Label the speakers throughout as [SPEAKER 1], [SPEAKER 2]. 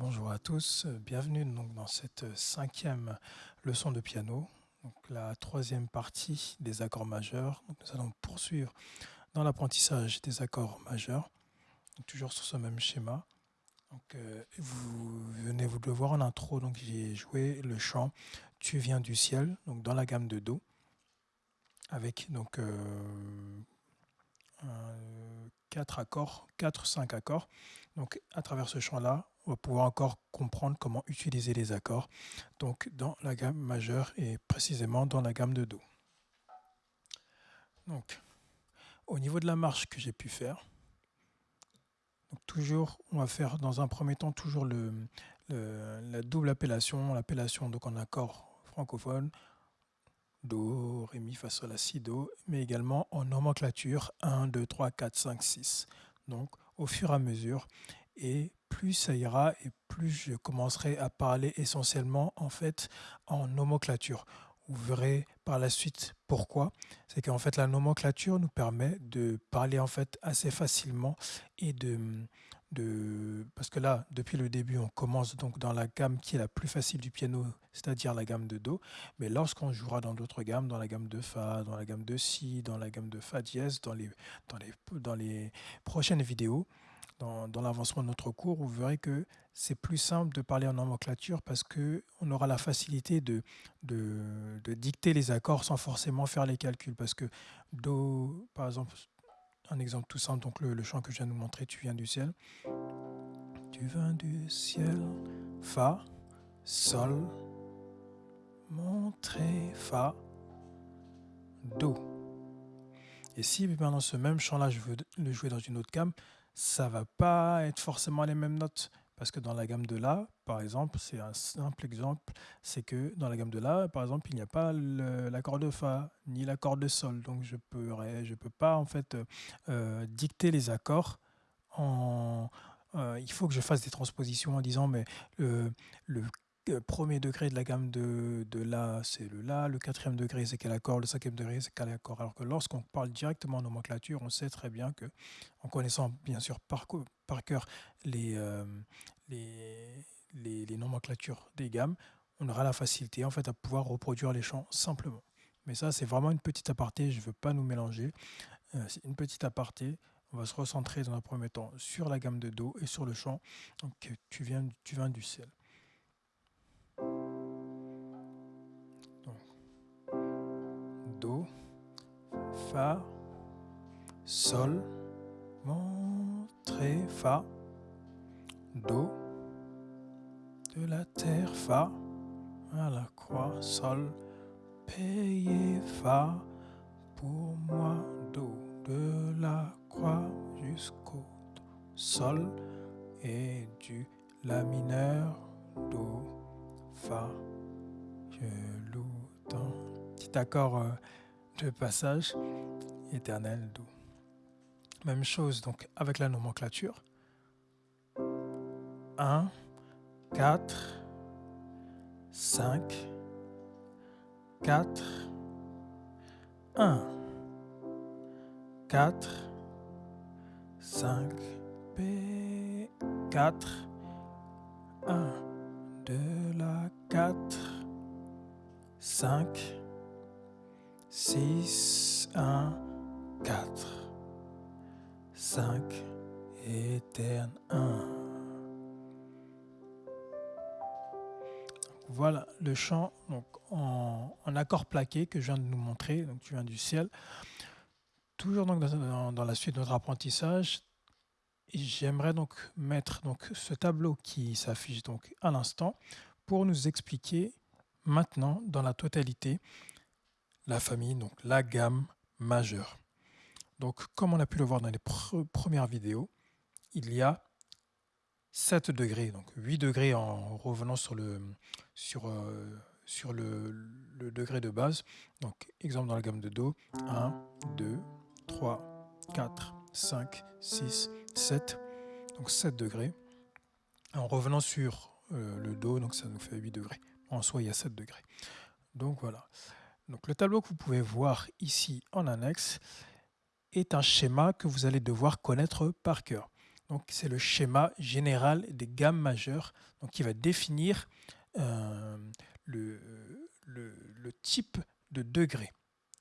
[SPEAKER 1] Bonjour à tous, bienvenue dans cette cinquième leçon de piano, la troisième partie des accords majeurs. nous allons poursuivre dans l'apprentissage des accords majeurs, toujours sur ce même schéma. Euh, vous venez vous de le voir en intro, j'ai joué le chant « Tu viens du ciel » dans la gamme de Do, avec donc euh, quatre accords, 4-5 accords. Donc à travers ce champ-là, on va pouvoir encore comprendre comment utiliser les accords donc dans la gamme majeure et précisément dans la gamme de Do. Donc, au niveau de la marche que j'ai pu faire, toujours, on va faire dans un premier temps toujours le, la double appellation, l'appellation donc en accord francophone, Do, Ré, Mi, Fa, Sol, La, Si, Do, mais également en nomenclature 1, 2, 3, 4, 5, 6. Donc au fur et à mesure, et plus ça ira et plus je commencerai à parler essentiellement en fait en nomenclature. Vous verrez par la suite pourquoi. C'est qu'en fait la nomenclature nous permet de parler en fait assez facilement et de, de parce que là depuis le début on commence donc dans la gamme qui est la plus facile du piano, c'est-à-dire la gamme de do. Mais lorsqu'on jouera dans d'autres gammes, dans la gamme de fa, dans la gamme de si, dans la gamme de fa dièse, dans les dans les dans les prochaines vidéos, dans, l'avancement de notre cours, vous verrez que c'est plus simple de parler en nomenclature parce qu'on aura la facilité de, dicter les accords sans forcément faire les calculs. Parce que Do, par exemple, un exemple tout simple, donc le, chant que je viens de vous montrer, Tu viens du ciel. Tu viens du ciel, Fa, Sol, Montré, Fa, Do. Et si pendant ce même chant-là, je veux le jouer dans une autre gamme, ça va pas être forcément les mêmes notes. Parce que dans la gamme de La, par exemple, c'est un simple exemple, c'est que dans la gamme de La, par exemple, il n'y a pas l'accord de Fa, ni l'accord de Sol. Donc je ne je peux pas en fait euh, dicter les accords euh, il faut que je fasse des transpositions en disant mais le, le premier degré de la gamme de, de La, c'est le La, le quatrième degré, c'est quel accord, le cinquième degré, c'est quel accord. Alors que lorsqu'on parle directement en nomenclature, on sait très bien que, en connaissant bien sûr par, par cœur les, euh, les, les, nomenclatures des gammes, on aura la facilité en fait à pouvoir reproduire les chants simplement. Mais ça, c'est vraiment une petite aparté, je ne veux pas nous mélanger. Euh, c'est une petite aparté. On va se recentrer dans un premier temps sur la gamme de Do et sur le chant. Donc, tu viens, tu viens du ciel. Do, Fa, Sol, Mon, Ré, Fa, Do, de la terre, Fa, à la croix, Sol, payé, Fa, pour moi, Do, de la croix jusqu'au Sol, et du La mineur, Do, Fa, je loue petit accord euh, de passage éternel Do. Même chose donc avec la nomenclature. 1, 4, 5, 4, 1, 4, 5, P, 4, 1, de la 4, 5, 6, 1, 4, 5, éterne 1. Voilà le chant en, accord plaqué que je viens de nous montrer, tu viens du ciel. Toujours dans, la suite de notre apprentissage, j'aimerais donc mettre donc ce tableau qui s'affiche à l'instant pour nous expliquer maintenant dans la totalité la famille, donc la gamme majeure. Donc comme on a pu le voir dans les premières vidéos, il y a 7 degrés, donc 8 degrés en revenant sur le, sur, euh, sur le, le, degré de base. Donc exemple dans la gamme de Do, 1, 2, 3, 4, 5, 6, 7, donc 7 degrés. En revenant sur euh, le Do, donc ça nous fait 8 degrés. En soi, il y a 7 degrés. Donc voilà. Donc le tableau que vous pouvez voir ici en annexe est un schéma que vous allez devoir connaître par cœur. Donc c'est le schéma général des gammes majeures qui va définir euh, le, type de degré.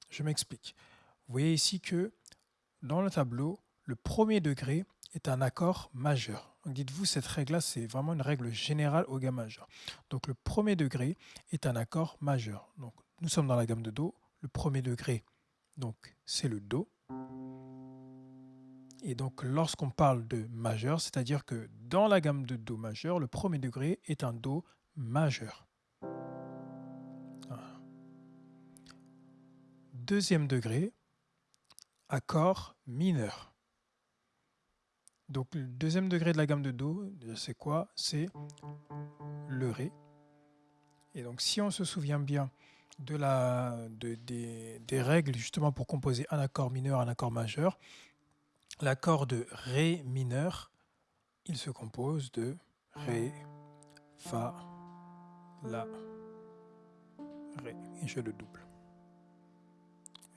[SPEAKER 1] Je m'explique. Vous voyez ici que dans le tableau, le premier degré est un accord majeur. Dites-vous, cette règle-là, c'est vraiment une règle générale au gamme majeur. Donc le premier degré est un accord majeur. Nous sommes dans la gamme de Do. Le premier degré, donc c'est le Do. Et donc lorsqu'on parle de majeur, c'est-à-dire que dans la gamme de Do majeur, le premier degré est un Do majeur. Deuxième degré, accord mineur. Donc le deuxième degré de la gamme de Do, c'est quoi? C'est le Ré. Et donc si on se souvient bien de la, des, règles justement pour composer un accord mineur, un accord majeur, l'accord de Ré mineur, il se compose de Ré, Fa, La, Ré. Et je le double.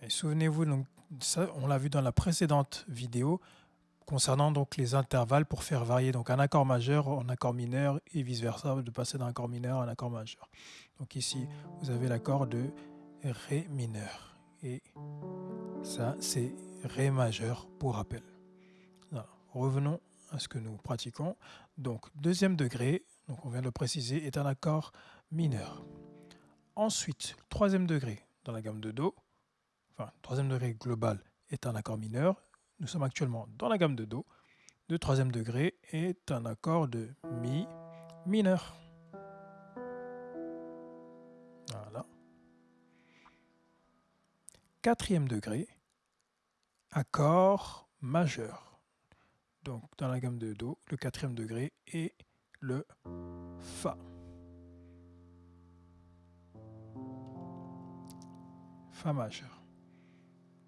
[SPEAKER 1] Et souvenez-vous, donc ça, on l'a vu dans la précédente vidéo, concernant donc les intervalles pour faire varier donc un accord majeur en accord mineur et vice versa de passer d'un accord mineur à un accord majeur. Donc ici vous avez l'accord de Ré mineur et ça c'est Ré majeur pour rappel. Revenons à ce que nous pratiquons. Donc deuxième degré, on vient de le préciser, est un accord mineur. Ensuite, troisième degré dans la gamme de Do, enfin troisième degré global est un accord mineur nous sommes actuellement dans la gamme de Do. Le troisième degré est un accord de Mi mineur. Voilà. Quatrième degré, accord majeur. Donc dans la gamme de Do, le quatrième degré est le Fa. Fa majeur.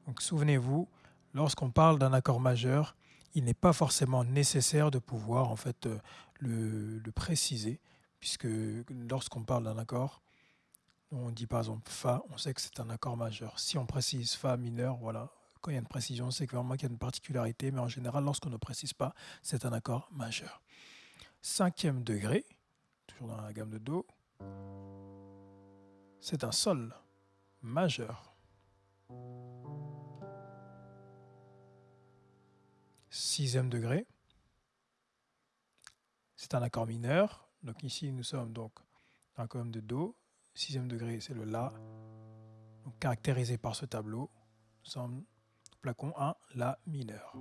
[SPEAKER 1] Donc souvenez-vous, lorsqu'on parle d'un accord majeur, il n'est pas forcément nécessaire de pouvoir en fait euh, le, préciser, puisque lorsqu'on parle d'un accord, on dit par exemple Fa, on sait que c'est un accord majeur. Si on précise Fa mineur, voilà, quand il y a une précision, c'est vraiment qu'il y a une particularité, mais en général, lorsqu'on ne précise pas, c'est un accord majeur. Cinquième degré, toujours dans la gamme de Do, c'est un Sol majeur. Sixième degré. C'est un accord mineur. Donc ici, nous sommes donc dans la colonne de Do. Sixième degré, c'est le La. caractérisé par ce tableau, nous sommes placon 1, La mineur.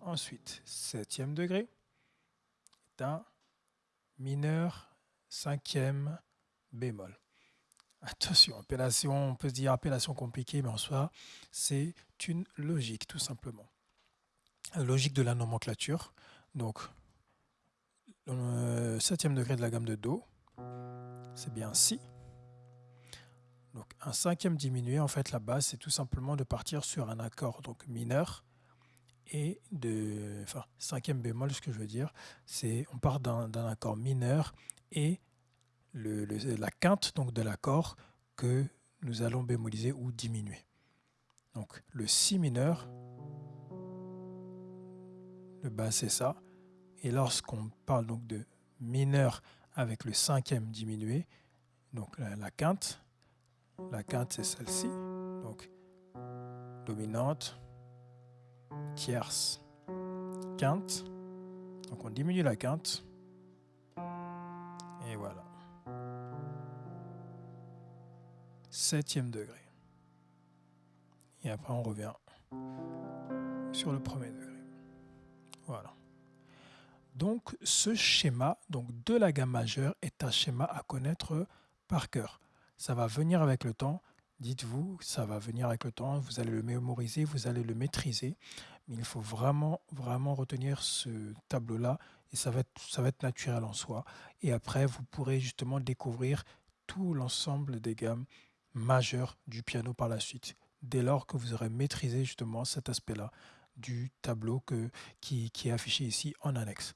[SPEAKER 1] Ensuite, septième degré est un mineur cinquième bémol. Attention, appellation, on peut se dire appellation compliquée, mais en soi, c'est une logique, tout simplement. Logique de la nomenclature. Donc, le septième degré de la gamme de Do, c'est bien Si. Donc, un cinquième diminué, en fait, la base, c'est tout simplement de partir sur un accord donc mineur et de. Enfin, cinquième bémol, ce que je veux dire, c'est on part d'un accord mineur et la quinte donc, de l'accord que nous allons bémoliser ou diminuer. Donc le Si mineur, le bas c'est ça. Et lorsqu'on parle donc de mineur avec le cinquième diminué, donc la, quinte, la quinte c'est celle-ci, donc dominante, tierce, quinte. Donc on diminue la quinte. Et voilà. Septième degré. Et après, on revient sur le premier degré. Voilà. Donc, ce schéma donc de la gamme majeure est un schéma à connaître par cœur. Ça va venir avec le temps. Dites-vous, ça va venir avec le temps. Vous allez le mémoriser, vous allez le maîtriser. Mais il faut vraiment, vraiment retenir ce tableau-là et ça va, ça va être naturel en soi. Et après, vous pourrez justement découvrir tout l'ensemble des gammes majeur du piano par la suite, dès lors que vous aurez maîtrisé justement cet aspect-là du tableau qui est affiché ici en annexe.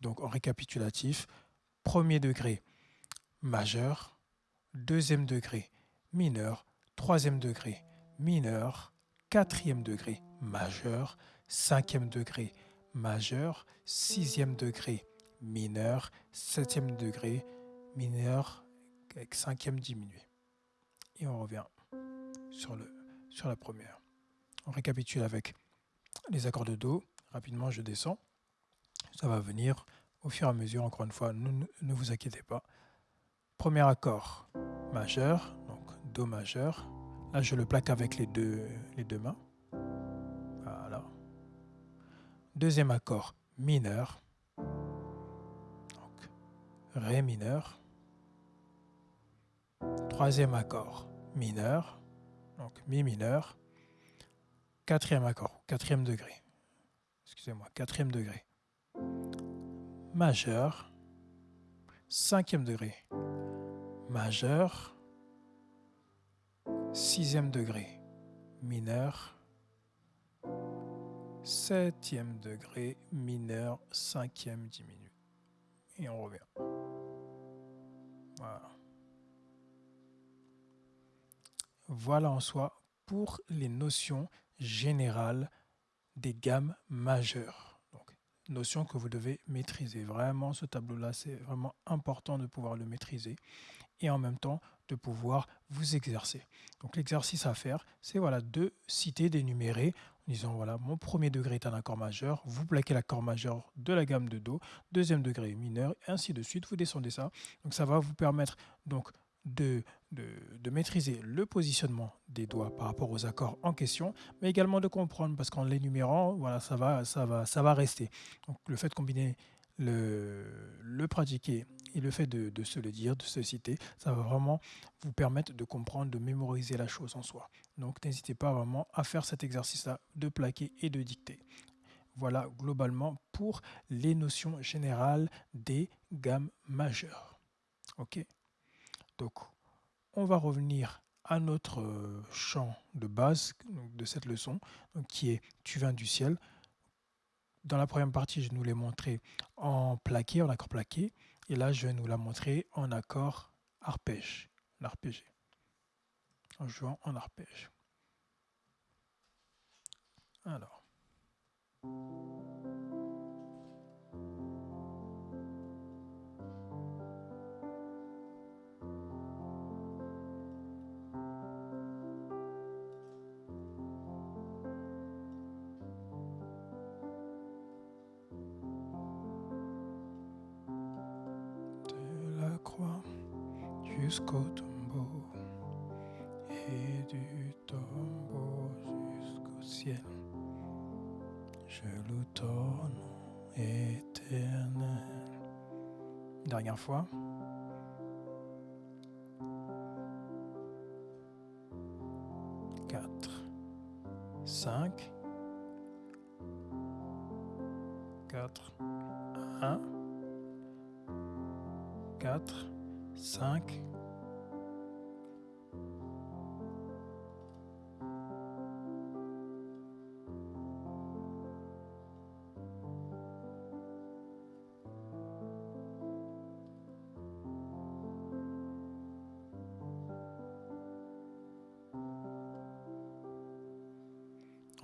[SPEAKER 1] Donc en récapitulatif, premier degré majeur, deuxième degré mineur, troisième degré mineur, quatrième degré majeur, cinquième degré majeur, sixième degré mineur, septième degré mineur avec cinquième diminué. Et on revient sur, la première. On récapitule avec les accords de Do. Rapidement, je descends. Ça va venir au fur et à mesure, encore une fois, ne, ne vous inquiétez pas. Premier accord majeur, donc Do majeur. Là, je le plaque avec les deux, les deux mains. Voilà. Deuxième accord mineur. Donc, Ré mineur. Troisième accord mineur. Donc, Mi mineur. Quatrième accord, quatrième degré. Excusez-moi, quatrième degré. Majeur. Cinquième degré. Majeur. Sixième degré. Mineur. Septième degré. Mineur. Cinquième diminue. Et on revient. Voilà. Voilà en soi pour les notions générale des gammes majeures. Donc, notion que vous devez maîtriser. Vraiment, ce tableau-là, c'est vraiment important de pouvoir le maîtriser et en même temps de pouvoir vous exercer. Donc l'exercice à faire, c'est voilà, de citer, d'énumérer en disant voilà, mon premier degré est un accord majeur, vous plaquez l'accord majeur de la gamme de Do, deuxième degré mineur, et ainsi de suite, vous descendez ça. Donc ça va vous permettre donc de, de, maîtriser le positionnement des doigts par rapport aux accords en question, mais également de comprendre, parce qu'en l'énumérant, voilà, ça va, ça, va, ça va rester. Donc le fait de combiner le, pratiquer et le fait de, de, se le dire, de se citer, ça va vraiment vous permettre de comprendre, de mémoriser la chose en soi. Donc n'hésitez pas vraiment à faire cet exercice-là de plaquer et de dicter. Voilà globalement pour les notions générales des gammes majeures. OK? Donc, on va revenir à notre euh, champ de base de cette leçon, qui est Tu viens du ciel. Dans la première partie, je nous l'ai montré en plaqué, en accord plaqué. Et là, je vais nous la montrer en accord arpège, l'arpégé, en jouant en arpège. Alors. Jusqu'au tombeau et du tombeau jusqu'au ciel. Je loue ton nom éternel. Dernière fois.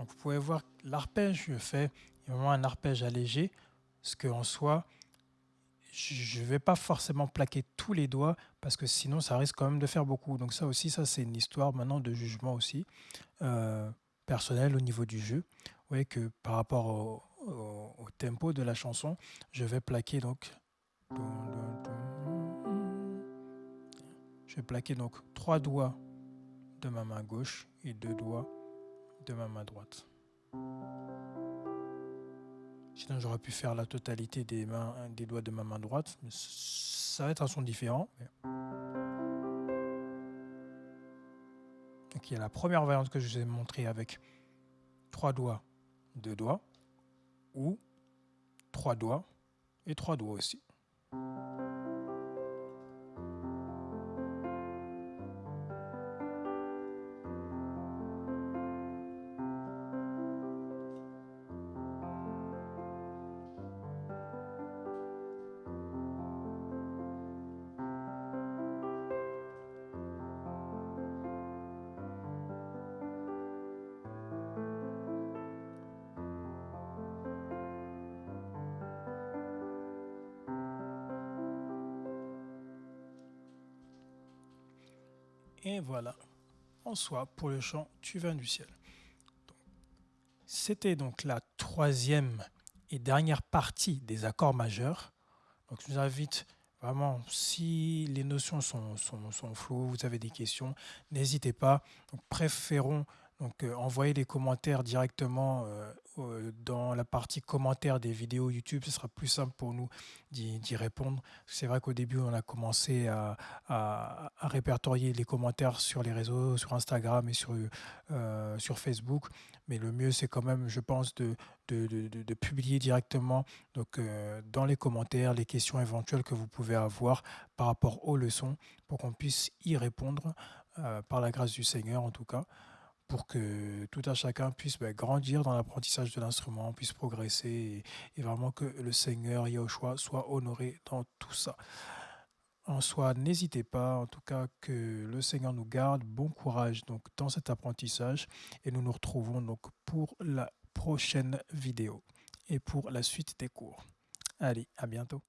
[SPEAKER 1] Vous pouvez voir l'arpège, je fais vraiment un arpège allégé, ce que en soi, je ne vais pas forcément plaquer tous les doigts parce que sinon ça risque quand même de faire beaucoup. Donc ça aussi, ça c'est une histoire maintenant de jugement aussi euh, personnel au niveau du jeu. Vous voyez que par rapport au, tempo de la chanson, je vais plaquer donc je vais plaquer donc trois doigts de ma main gauche et deux doigts de ma main droite. Sinon, j'aurais pu faire la totalité des, mains, des doigts de ma main droite, mais ça va être un son différent. Il y a la première variante que je vous ai montrée avec trois doigts, deux doigts, ou trois doigts et trois doigts aussi. Et voilà, en soi, pour le chant Tu viens du ciel. C'était donc la troisième et dernière partie des accords majeurs. Donc je vous invite vraiment, si les notions sont, floues, vous avez des questions, n'hésitez pas. Préférons donc, euh, envoyer des commentaires directement euh, euh, dans la partie commentaires des vidéos YouTube. Ce sera plus simple pour nous d'y répondre. C'est vrai qu'au début, on a commencé à, répertorier les commentaires sur les réseaux, sur Instagram et sur, sur Facebook. Mais le mieux, c'est quand même, je pense, de, de, publier directement donc, dans les commentaires les questions éventuelles que vous pouvez avoir par rapport aux leçons pour qu'on puisse y répondre par la grâce du Seigneur en tout cas pour que tout un chacun puisse bah, grandir dans l'apprentissage de l'instrument, puisse progresser et, vraiment que le Seigneur Yahushua soit honoré dans tout ça. En soi, n'hésitez pas, en tout cas que le Seigneur nous garde, bon courage donc dans cet apprentissage et nous nous retrouvons donc pour la prochaine vidéo et pour la suite des cours. Allez, à bientôt.